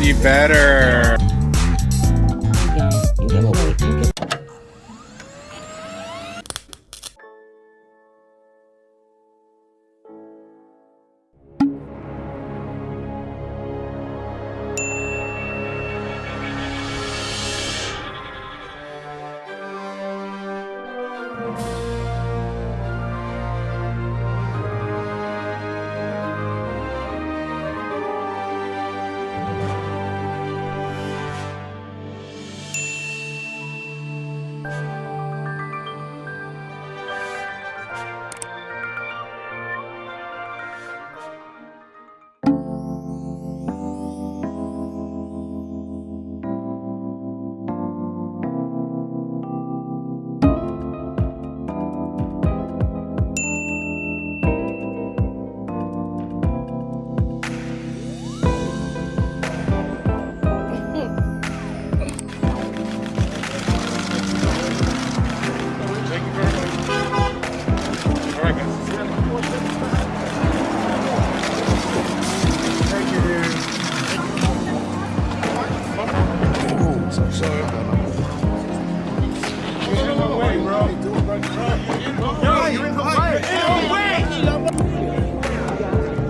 She better.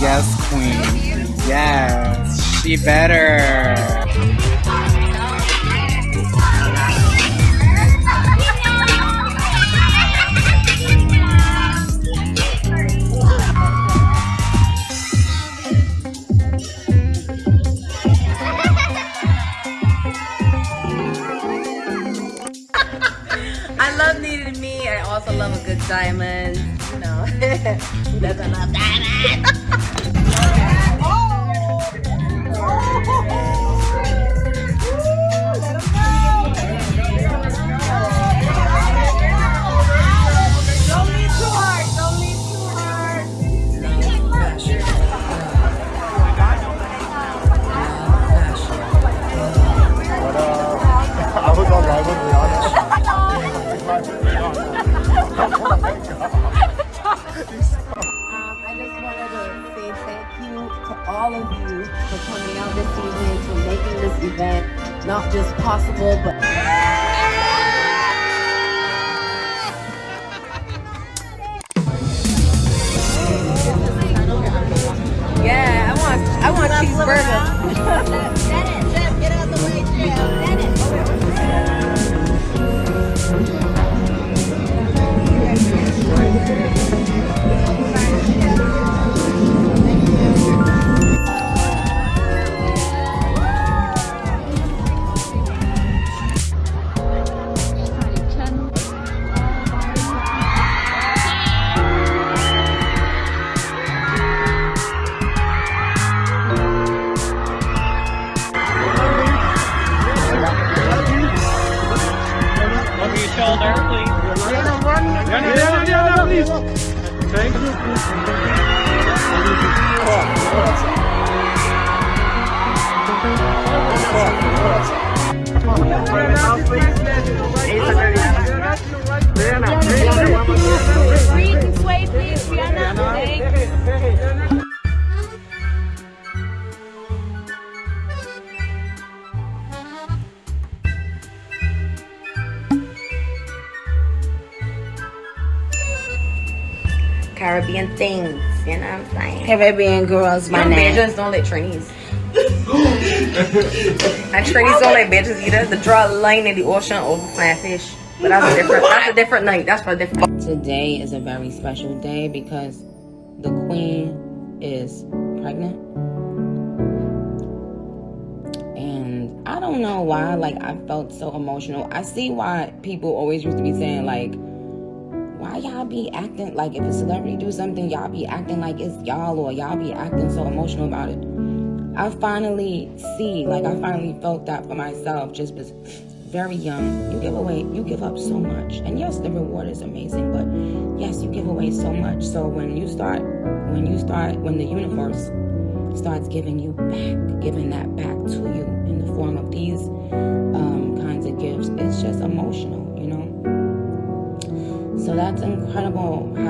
Yes, queen. Yes, she better. I love needed me. I also love a good diamond. You know, who doesn't love diamonds? I live with Rihanna. Um, I just wanted to say thank you to all of you for coming out this evening, for making this event not just possible, but no, yeah, no, please. Thank you. Breathe Caribbean things, you know what I'm saying? Caribbean girls, my Young name. bitches don't let Trinis. and Trinis don't let bitches either. The draw a line in the ocean over flying fish. But that's a different that's a different night. That's for different Today is a very special day because the queen is pregnant. And I don't know why, like, I felt so emotional. I see why people always used to be saying, like, why y'all be acting like if a celebrity do something, y'all be acting like it's y'all or y'all be acting so emotional about it. I finally see, like I finally felt that for myself. Just was very young. You give away, you give up so much, and yes, the reward is amazing. But yes, you give away so much. So when you start, when you start, when the universe starts giving you back, giving that back to you that's incredible.